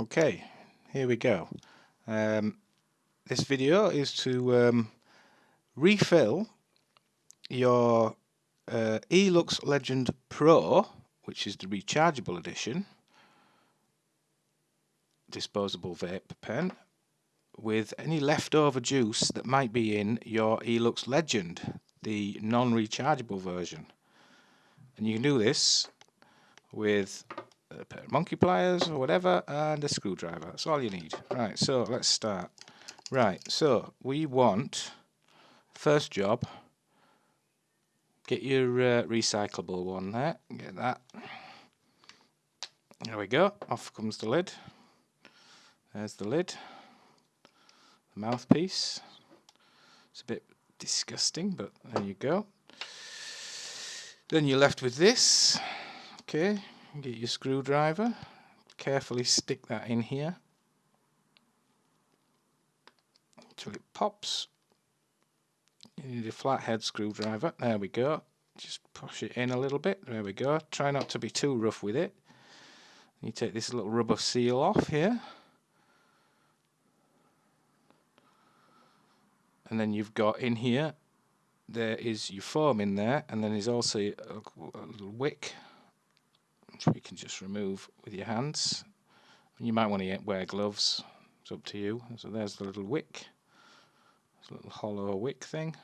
Okay, here we go. Um, this video is to um, refill your uh, Elux Legend Pro, which is the rechargeable edition, disposable vape pen, with any leftover juice that might be in your Elux Legend, the non-rechargeable version. And you can do this with monkey pliers or whatever and a screwdriver. That's all you need. Right, so let's start. Right, so we want, first job, get your uh, recyclable one there, get that. There we go, off comes the lid. There's the lid. The mouthpiece. It's a bit disgusting, but there you go. Then you're left with this. Okay, get your screwdriver, carefully stick that in here until it pops. You need a flathead screwdriver, there we go. Just push it in a little bit, there we go. Try not to be too rough with it. You take this little rubber seal off here. And then you've got in here, there is your foam in there, and then there's also a, little wick which we can just remove with your hands. You might want to wear gloves, it's up to you. So there's the little wick, this little hollow wick thing.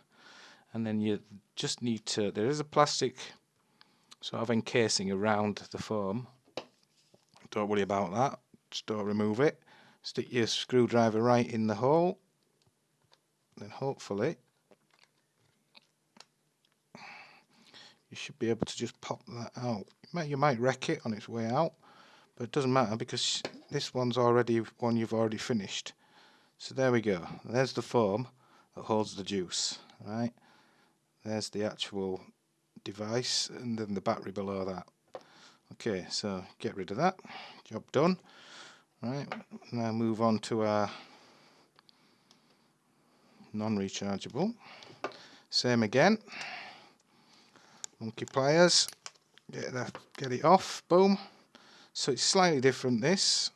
And then you just need to, there is a plastic sort of encasing around the foam. Don't worry about that, just don't remove it. Stick your screwdriver right in the hole, then hopefully you should be able to just pop that out. You might, you might wreck it on its way out, but it doesn't matter because this one's already one you've already finished. So there we go. There's the foam that holds the juice. Right. There's the actual device and then the battery below that. Okay, so get rid of that. Job done. Right. Now move on to our non-rechargeable. Same again monkey pliers get that get it off. Boom. So it's slightly different this.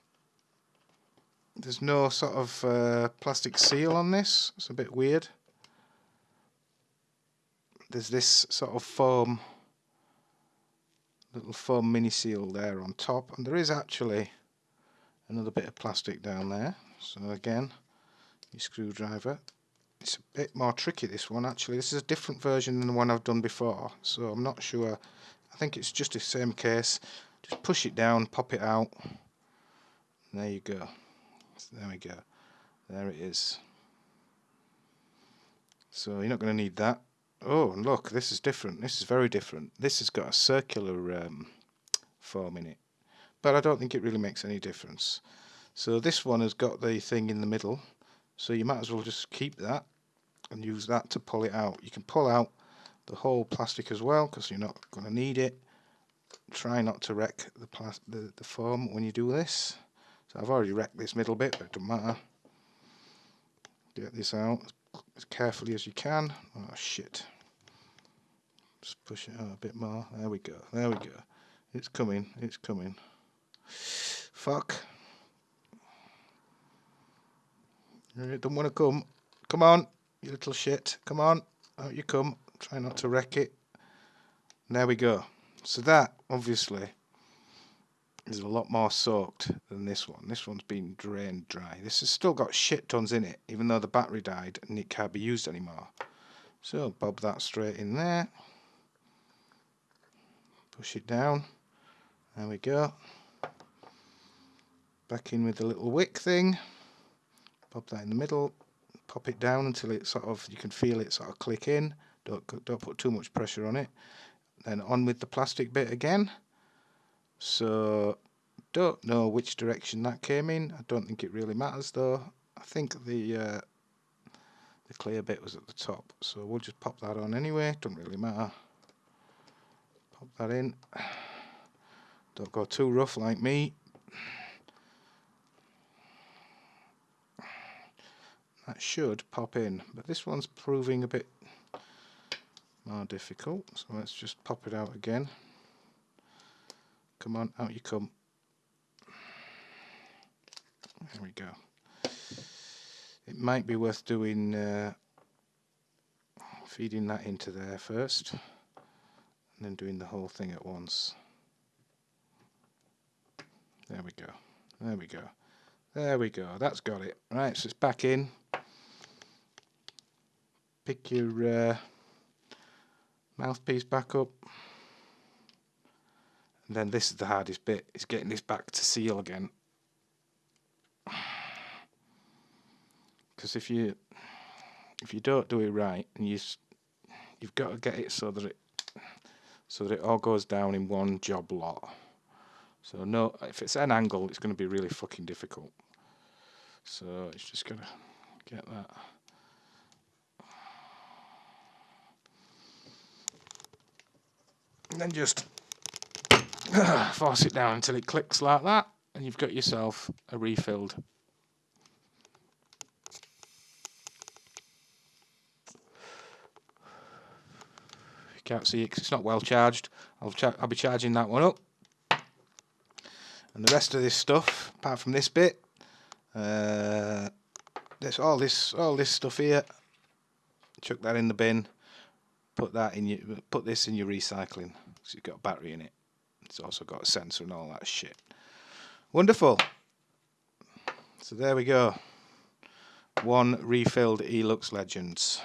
There's no sort of uh, plastic seal on this. It's a bit weird. There's this sort of foam little foam mini seal there on top. And there is actually another bit of plastic down there. So again your screwdriver it's a bit more tricky this one actually. This is a different version than the one I've done before so I'm not sure. I think it's just the same case. Just push it down pop it out. There you go. So there we go. There it is. So you're not going to need that. Oh and look this is different. This is very different. This has got a circular um, foam in it but I don't think it really makes any difference. So this one has got the thing in the middle so you might as well just keep that and use that to pull it out. You can pull out the whole plastic as well because you're not going to need it. Try not to wreck the, the, the foam when you do this. So I've already wrecked this middle bit, but it doesn't matter. Get this out as carefully as you can. Oh shit. Just push it out a bit more. There we go. There we go. It's coming. It's coming. Fuck. Don't want to come. Come on, you little shit. Come on. Out you come. Try not to wreck it. there we go. So that, obviously, is a lot more soaked than this one. This one's been drained dry. This has still got shit tons in it, even though the battery died and it can't be used anymore. So bob that straight in there. Push it down. There we go. Back in with the little wick thing pop that in the middle pop it down until it sort of you can feel it sort of click in. Don't don't put too much pressure on it. Then on with the plastic bit again. So don't know which direction that came in. I don't think it really matters though. I think the uh, the clear bit was at the top. So we'll just pop that on anyway. Don't really matter. Pop that in. Don't go too rough like me that should pop in but this one's proving a bit more difficult so let's just pop it out again come on out you come There we go. It might be worth doing uh, feeding that into there first and then doing the whole thing at once. There we go. There we go. There we go. That's got it. Right, so it's back in. Pick your uh, mouthpiece back up. And then this is the hardest bit, is getting this back to seal again. Because if you if you don't do it right, and you you've got to get it so that it so that it all goes down in one job lot. So no, if it's an angle, it's going to be really fucking difficult. So it's just gonna get that. And then just force it down until it clicks like that, and you've got yourself a refilled. You can't see it it's not well charged. I'll, I'll be charging that one up. And the rest of this stuff, apart from this bit, uh, there's all this all this stuff here. Chuck that in the bin. Put that in your put this in your recycling. You've got a battery in it. It's also got a sensor and all that shit. Wonderful. So there we go. One refilled Elux Legends.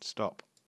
Stop.